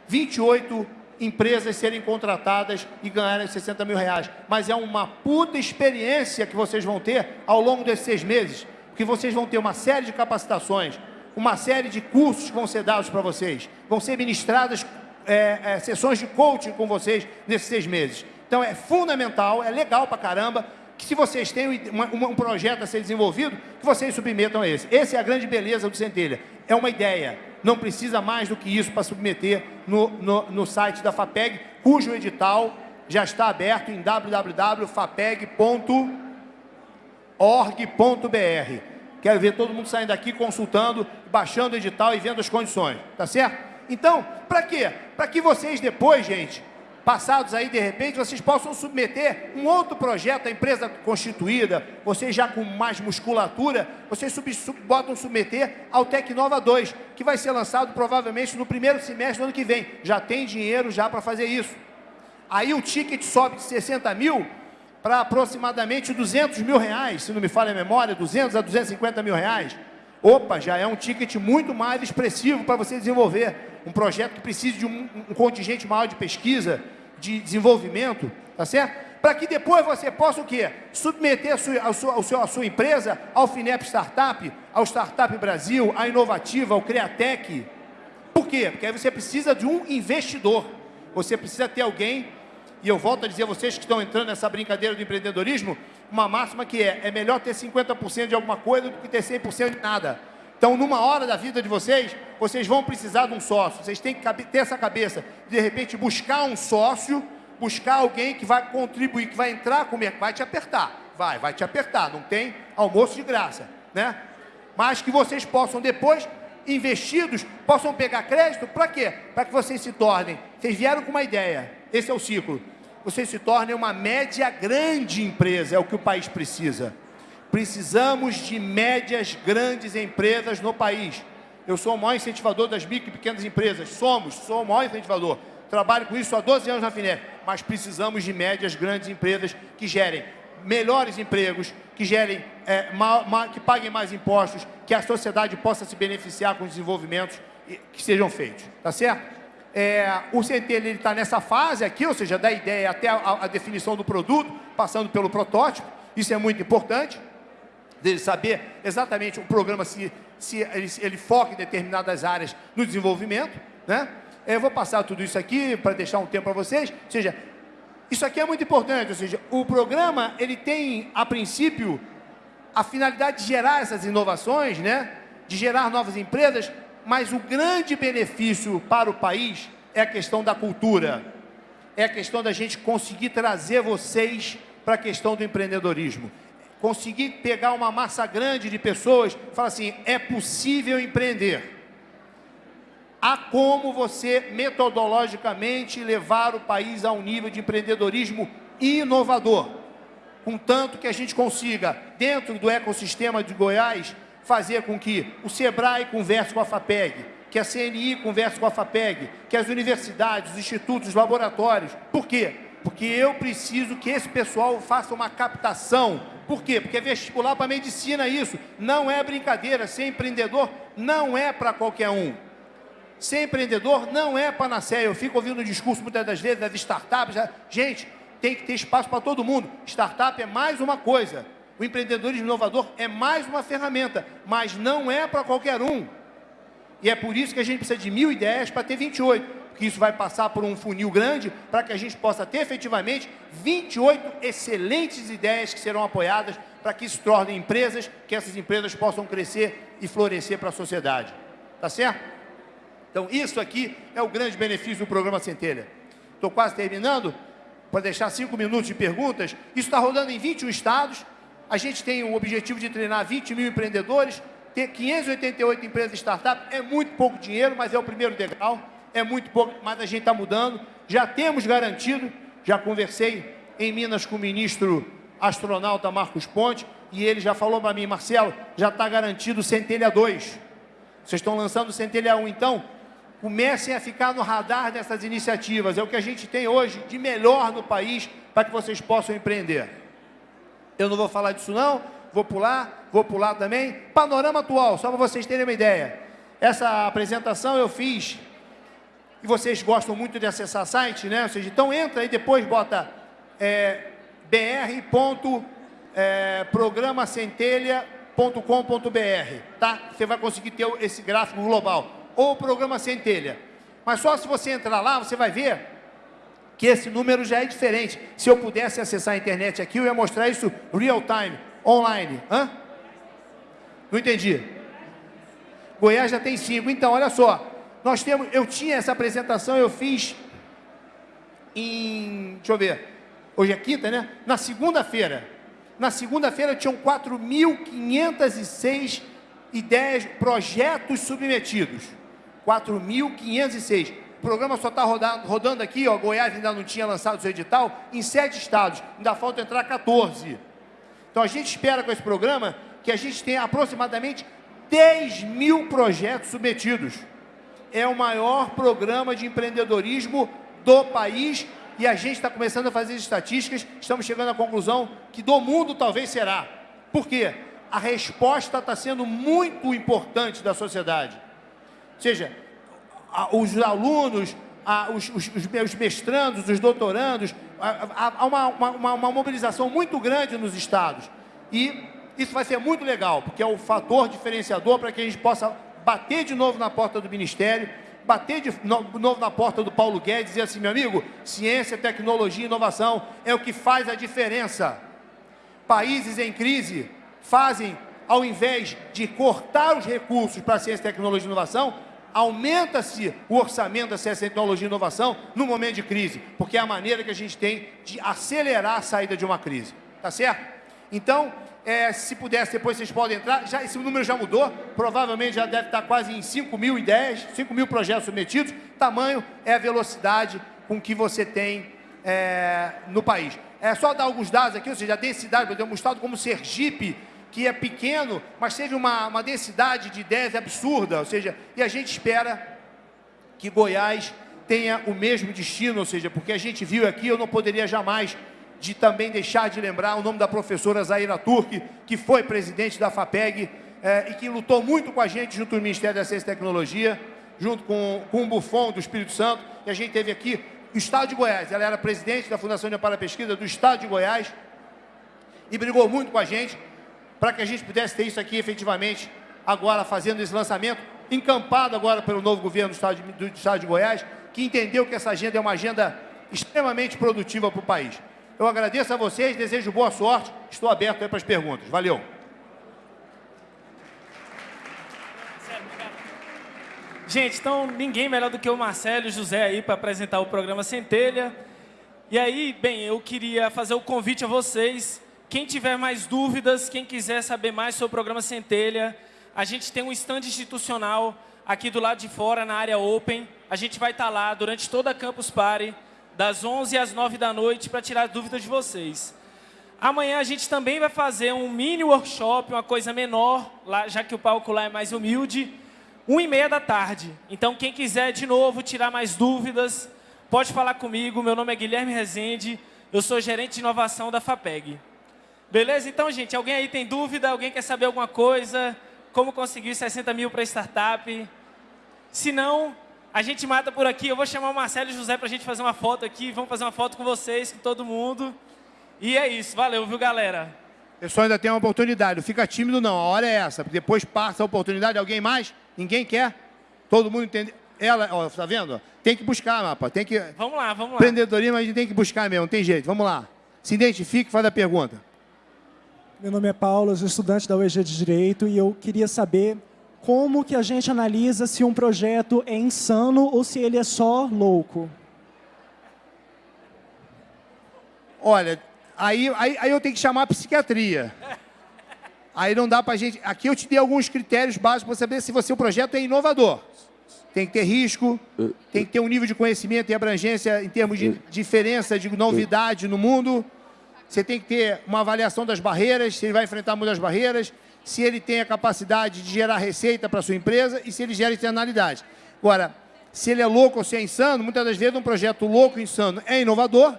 28 empresas serem contratadas e ganharem 60 mil reais. Mas é uma puta experiência que vocês vão ter ao longo desses seis meses porque vocês vão ter uma série de capacitações, uma série de cursos que vão ser dados para vocês, vão ser ministradas é, é, sessões de coaching com vocês nesses seis meses. Então é fundamental, é legal para caramba, que se vocês têm um, projeto a ser desenvolvido, que vocês submetam a esse. Essa é a grande beleza do Centelha. É uma ideia. Não precisa mais do que isso para submeter no, no, no site da FAPEG, cujo edital já está aberto em www.fapeg.com org.br. Quero ver todo mundo saindo daqui consultando, baixando o edital e vendo as condições, tá certo? Então, para quê? Para que vocês depois, gente, passados aí de repente, vocês possam submeter um outro projeto, a empresa constituída, vocês já com mais musculatura, vocês sub, sub, botam submeter ao Tecnova 2, que vai ser lançado provavelmente no primeiro semestre do ano que vem. Já tem dinheiro já para fazer isso. Aí o ticket sobe de 60 mil para aproximadamente 200 mil reais, se não me falha a memória, 200 a 250 mil reais. Opa, já é um ticket muito mais expressivo para você desenvolver um projeto que precise de um, um contingente maior de pesquisa, de desenvolvimento, tá certo? Para que depois você possa o quê? Submeter a sua, a sua, a sua, a sua empresa ao FINEP Startup, ao Startup Brasil, à Inovativa, ao Createc. Por quê? Porque aí você precisa de um investidor. Você precisa ter alguém, e eu volto a dizer a vocês que estão entrando nessa brincadeira do empreendedorismo, uma máxima que é, é melhor ter 50% de alguma coisa do que ter 100% de nada. Então, numa hora da vida de vocês, vocês vão precisar de um sócio. Vocês têm que ter essa cabeça, de repente, buscar um sócio, buscar alguém que vai contribuir, que vai entrar com o mercado, vai te apertar. Vai, vai te apertar. Não tem almoço de graça, né? Mas que vocês possam depois, investidos, possam pegar crédito, para quê? Para que vocês se tornem. Vocês vieram com uma ideia. Esse é o ciclo. Vocês se tornem uma média grande empresa, é o que o país precisa. Precisamos de médias grandes empresas no país. Eu sou o maior incentivador das micro e pequenas empresas. Somos, sou o maior incentivador. Trabalho com isso há 12 anos na FINEP. Mas precisamos de médias grandes empresas que gerem melhores empregos, que gerem, é, ma, ma, que paguem mais impostos, que a sociedade possa se beneficiar com os desenvolvimentos que sejam feitos. Tá certo? É, o Centelha está nessa fase aqui, ou seja, da ideia até a, a definição do produto, passando pelo protótipo. Isso é muito importante dele saber exatamente o programa se, se ele, ele, foca em determinadas áreas no desenvolvimento, né? Eu vou passar tudo isso aqui para deixar um tempo para vocês, ou seja, isso aqui é muito importante, ou seja, o programa ele tem a princípio a finalidade de gerar essas inovações, né? De gerar novas empresas, mas o grande benefício para o país é a questão da cultura, é a questão da gente conseguir trazer vocês para a questão do empreendedorismo conseguir pegar uma massa grande de pessoas falar assim, é possível empreender. Há como você metodologicamente levar o país a um nível de empreendedorismo inovador, contanto que a gente consiga, dentro do ecossistema de Goiás, fazer com que o SEBRAE converse com a FAPEG, que a CNI converse com a FAPEG, que as universidades, os institutos, os laboratórios. Por quê? Porque eu preciso que esse pessoal faça uma captação por quê? Porque é vestibular para medicina isso. Não é brincadeira. Ser empreendedor não é para qualquer um. Ser empreendedor não é panaceia. Eu fico ouvindo o discurso muitas das vezes das startups. Gente, tem que ter espaço para todo mundo. Startup é mais uma coisa. O empreendedorismo inovador é mais uma ferramenta, mas não é para qualquer um. E é por isso que a gente precisa de mil ideias para ter 28 que isso vai passar por um funil grande para que a gente possa ter efetivamente 28 excelentes ideias que serão apoiadas para que se tornem empresas, que essas empresas possam crescer e florescer para a sociedade. Tá certo? Então, isso aqui é o grande benefício do programa Centelha. Estou quase terminando, para deixar cinco minutos de perguntas. Isso está rodando em 21 estados. A gente tem o objetivo de treinar 20 mil empreendedores. Ter 588 empresas startup é muito pouco dinheiro, mas é o primeiro degrau é muito pouco, mas a gente está mudando. Já temos garantido, já conversei em Minas com o ministro astronauta Marcos Ponte, e ele já falou para mim, Marcelo, já está garantido Centelha 2. Vocês estão lançando Centelha 1, então comecem a ficar no radar dessas iniciativas. É o que a gente tem hoje de melhor no país para que vocês possam empreender. Eu não vou falar disso não, vou pular, vou pular também. Panorama atual, só para vocês terem uma ideia. Essa apresentação eu fiz e vocês gostam muito de acessar site, né? Ou seja, então entra aí depois, bota é, br.programacentelha.com.br, é, tá? Você vai conseguir ter esse gráfico global. Ou Programa Centelha. Mas só se você entrar lá, você vai ver que esse número já é diferente. Se eu pudesse acessar a internet aqui, eu ia mostrar isso real time, online. Hã? Não entendi. Goiás já tem cinco. Então, olha só. Nós temos, eu tinha essa apresentação, eu fiz em, deixa eu ver, hoje é quinta, né? Na segunda-feira. Na segunda-feira tinham 4.506 ideias, projetos submetidos. 4.506. O programa só está rodando, aqui, ó, Goiás ainda não tinha lançado seu edital, em sete estados. Ainda falta entrar 14. Então a gente espera com esse programa que a gente tenha aproximadamente 10 mil projetos submetidos é o maior programa de empreendedorismo do país e a gente está começando a fazer estatísticas, estamos chegando à conclusão que do mundo talvez será. Por quê? A resposta está sendo muito importante da sociedade. Ou seja, os alunos, os, os, os mestrandos, os doutorandos, há uma, uma, uma mobilização muito grande nos estados. E isso vai ser muito legal, porque é o fator diferenciador para que a gente possa bater de novo na porta do Ministério bater de novo na porta do Paulo Guedes e dizer assim, meu amigo, ciência, tecnologia e inovação é o que faz a diferença. Países em crise fazem, ao invés de cortar os recursos para ciência, tecnologia e inovação, aumenta-se o orçamento da ciência, tecnologia e inovação no momento de crise, porque é a maneira que a gente tem de acelerar a saída de uma crise. Tá certo? Então, é, se pudesse, depois vocês podem entrar. Já, esse número já mudou, provavelmente já deve estar quase em 5 mil ideias, 5 mil projetos submetidos. Tamanho é a velocidade com que você tem é, no país. É só dar alguns dados aqui, ou seja, a densidade, por exemplo, um estado como Sergipe, que é pequeno, mas teve uma, uma densidade de ideias absurda, ou seja, e a gente espera que Goiás tenha o mesmo destino, ou seja, porque a gente viu aqui, eu não poderia jamais de também deixar de lembrar o nome da professora Zaira Turk, que foi presidente da FAPEG é, e que lutou muito com a gente junto ao Ministério da Ciência e Tecnologia, junto com, com o Buffon do Espírito Santo, e a gente teve aqui o Estado de Goiás. Ela era presidente da Fundação de Amparo Pesquisa do Estado de Goiás e brigou muito com a gente para que a gente pudesse ter isso aqui efetivamente agora fazendo esse lançamento, encampado agora pelo novo governo do Estado de, do Estado de Goiás, que entendeu que essa agenda é uma agenda extremamente produtiva para o país. Eu agradeço a vocês, desejo boa sorte, estou aberto aí para as perguntas. Valeu! Gente, então ninguém melhor do que o Marcelo e o José aí para apresentar o programa Centelha. E aí, bem, eu queria fazer o convite a vocês. Quem tiver mais dúvidas, quem quiser saber mais sobre o programa Centelha, a gente tem um stand institucional aqui do lado de fora, na área Open. A gente vai estar lá durante toda a Campus Party das 11 às 9 da noite, para tirar dúvidas de vocês. Amanhã a gente também vai fazer um mini workshop, uma coisa menor, lá, já que o palco lá é mais humilde, 1 e meia da tarde. Então, quem quiser, de novo, tirar mais dúvidas, pode falar comigo. Meu nome é Guilherme Rezende, eu sou gerente de inovação da FAPEG. Beleza? Então, gente, alguém aí tem dúvida? Alguém quer saber alguma coisa? Como conseguir 60 mil para startup? Se não, a gente mata por aqui. Eu vou chamar o Marcelo e o José para a gente fazer uma foto aqui. Vamos fazer uma foto com vocês, com todo mundo. E é isso. Valeu, viu, galera? Pessoal, ainda tem uma oportunidade. Não fica tímido, não. A hora é essa. Depois passa a oportunidade. Alguém mais? Ninguém quer? Todo mundo entende? Ela, ó, tá vendo? Tem que buscar, mapa. Tem que... Vamos lá, vamos lá. Empreendedorismo a gente tem que buscar mesmo. Não tem jeito. Vamos lá. Se identifique e faz a pergunta. Meu nome é Paulo, sou estudante da UEG de Direito e eu queria saber como que a gente analisa se um projeto é insano ou se ele é só louco? Olha, aí, aí, aí eu tenho que chamar a psiquiatria. Aí não dá para a gente... Aqui eu te dei alguns critérios básicos para saber se você, o projeto é inovador. Tem que ter risco, tem que ter um nível de conhecimento e abrangência em termos de diferença, de novidade no mundo. Você tem que ter uma avaliação das barreiras, se ele vai enfrentar muitas barreiras se ele tem a capacidade de gerar receita para sua empresa e se ele gera externalidade. Agora, se ele é louco ou se é insano, muitas das vezes um projeto louco insano é inovador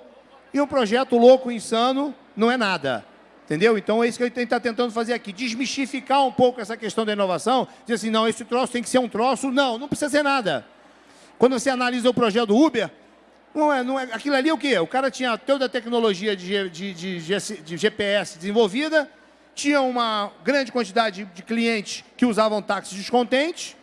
e um projeto louco insano não é nada. Entendeu? Então é isso que a gente está tentando fazer aqui, desmistificar um pouco essa questão da inovação, dizer assim, não, esse troço tem que ser um troço, não, não precisa ser nada. Quando você analisa o projeto do Uber, não é, não é, aquilo ali é o quê? O cara tinha toda a tecnologia de, de, de, de GPS desenvolvida, tinha uma grande quantidade de clientes que usavam táxis descontentes.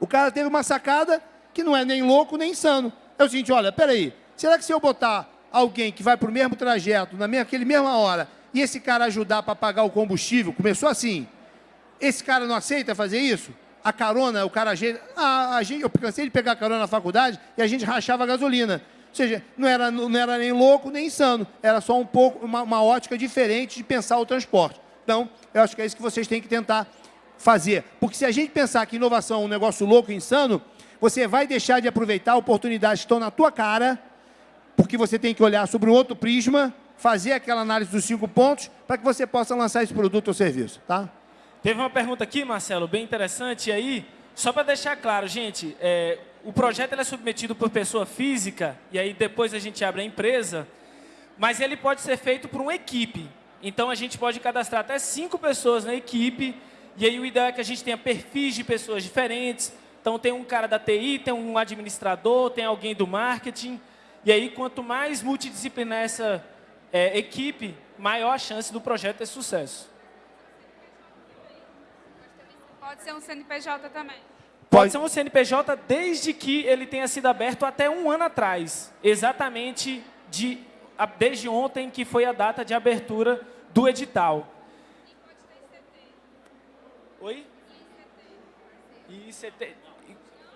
O cara teve uma sacada que não é nem louco nem insano. É o seguinte, olha, peraí, será que se eu botar alguém que vai para o mesmo trajeto, na mesma, naquele mesma hora, e esse cara ajudar para pagar o combustível, começou assim, esse cara não aceita fazer isso? A carona, o cara, a, a gente, eu cansei de pegar carona na faculdade e a gente rachava a gasolina. Ou seja, não era, não era nem louco nem insano, era só um pouco uma, uma ótica diferente de pensar o transporte. Então, eu acho que é isso que vocês têm que tentar fazer. Porque se a gente pensar que inovação é um negócio louco e insano, você vai deixar de aproveitar oportunidades que estão na tua cara, porque você tem que olhar sobre um outro prisma, fazer aquela análise dos cinco pontos, para que você possa lançar esse produto ou serviço. Tá? Teve uma pergunta aqui, Marcelo, bem interessante. E aí, só para deixar claro, gente, é, o projeto é submetido por pessoa física, e aí depois a gente abre a empresa, mas ele pode ser feito por uma equipe. Então, a gente pode cadastrar até cinco pessoas na equipe, e aí o ideal é que a gente tenha perfis de pessoas diferentes. Então, tem um cara da TI, tem um administrador, tem alguém do marketing. E aí, quanto mais multidisciplinar essa é, equipe, maior a chance do projeto ter sucesso. Pode ser um CNPJ também. Pode ser um CNPJ desde que ele tenha sido aberto até um ano atrás. Exatamente de, desde ontem, que foi a data de abertura do edital. Oi? ICT.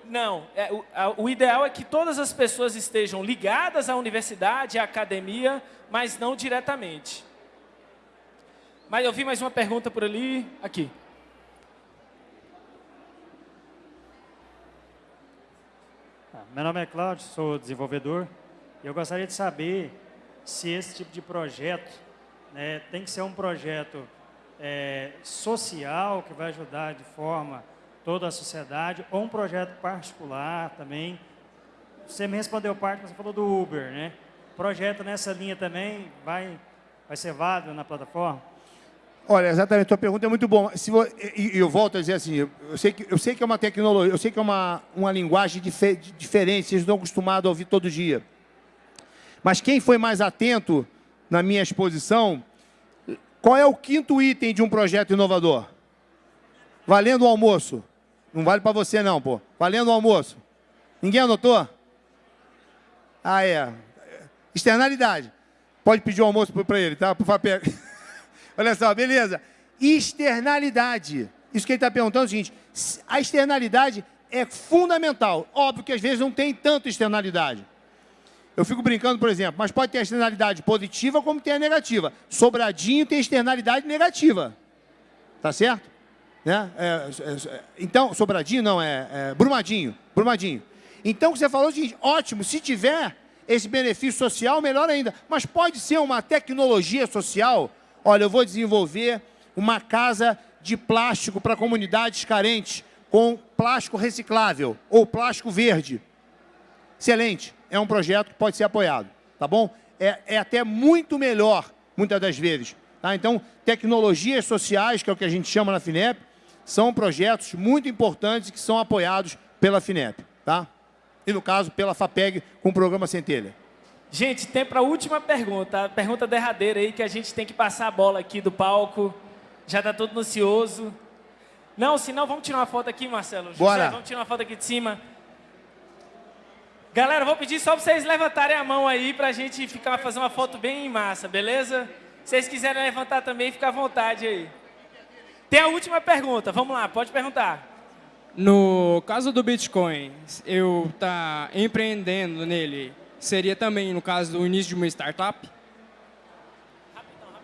Não, é, o, a, o ideal é que todas as pessoas estejam ligadas à universidade, à academia, mas não diretamente. Mas eu vi mais uma pergunta por ali. Aqui. Meu nome é Cláudio, sou desenvolvedor. E eu gostaria de saber se esse tipo de projeto né, tem que ser um projeto é, social que vai ajudar de forma toda a sociedade ou um projeto particular também. Você me respondeu parte, você falou do Uber, né? Projeto nessa linha também vai, vai ser válido na plataforma? Olha, exatamente, a tua pergunta é muito boa. Se vou, e, eu volto a dizer assim, eu sei que, eu sei que é uma tecnologia, eu sei que é uma, uma linguagem dif diferente, vocês estão acostumados a ouvir todo dia. Mas quem foi mais atento na minha exposição, qual é o quinto item de um projeto inovador? Valendo o almoço. Não vale para você não, pô. Valendo o almoço. Ninguém anotou? Ah, é. Externalidade. Pode pedir o almoço para ele, tá? Por favor. <laughs> Olha só, beleza. Externalidade. Isso que ele está perguntando é o seguinte, a externalidade é fundamental. Óbvio que às vezes não tem tanta externalidade. Eu fico brincando, por exemplo, mas pode ter externalidade positiva como tem a negativa. Sobradinho tem externalidade negativa. Tá certo? Né? É, é, é, então, Sobradinho não, é, é, Brumadinho. Brumadinho. Então, o que você falou é o seguinte, ótimo, se tiver esse benefício social, melhor ainda. Mas pode ser uma tecnologia social Olha, eu vou desenvolver uma casa de plástico para comunidades carentes com plástico reciclável ou plástico verde. Excelente. É um projeto que pode ser apoiado, tá bom? É, é até muito melhor, muitas das vezes. Tá? Então, tecnologias sociais, que é o que a gente chama na FINEP, são projetos muito importantes que são apoiados pela FINEP. Tá? E, no caso, pela FAPEG, com o programa Centelha. Gente, tem para a última pergunta, a pergunta derradeira aí, que a gente tem que passar a bola aqui do palco. Já está todo ansioso. Não, se não, vamos tirar uma foto aqui, Marcelo. Bora. José, vamos tirar uma foto aqui de cima. Galera, vou pedir só para vocês levantarem a mão aí para a gente ficar, fazer uma foto bem em massa, beleza? Se vocês quiserem levantar também, fica à vontade aí. Tem a última pergunta, vamos lá, pode perguntar. No caso do Bitcoin, eu tá empreendendo nele, seria também, no caso do início de uma startup?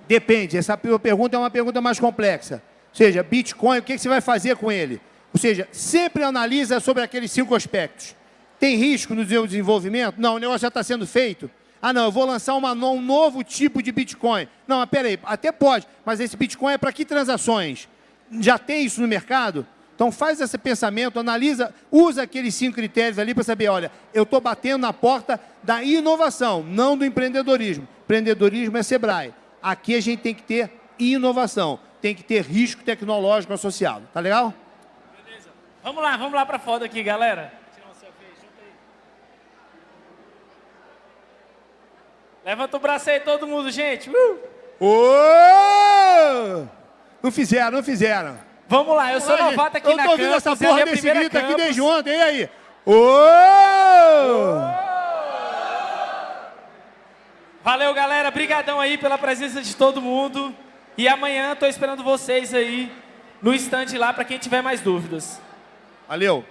Depende. Essa pergunta é uma pergunta mais complexa. Ou seja, Bitcoin, o que você vai fazer com ele? Ou seja, sempre analisa sobre aqueles cinco aspectos. Tem risco no seu desenvolvimento? Não, o negócio já está sendo feito. Ah, não, eu vou lançar uma, um novo tipo de Bitcoin. Não, mas peraí, até pode, mas esse Bitcoin é para que transações? Já tem isso no mercado? Então faz esse pensamento, analisa, usa aqueles cinco critérios ali para saber, olha, eu estou batendo na porta da inovação, não do empreendedorismo. Empreendedorismo é Sebrae. Aqui a gente tem que ter inovação, tem que ter risco tecnológico associado. Tá legal? Beleza. Vamos lá, vamos lá para a foto aqui, galera. Levanta o braço aí todo mundo, gente. Uh! Oh! Não fizeram, não fizeram. Vamos lá, eu sou novato aqui na campus. Eu tô ouvindo essa porra desse grito aqui desde ontem, e aí? Ô! Valeu, galera. Obrigadão aí pela presença de todo mundo. E amanhã estou esperando vocês aí no stand lá para quem tiver mais dúvidas. Valeu.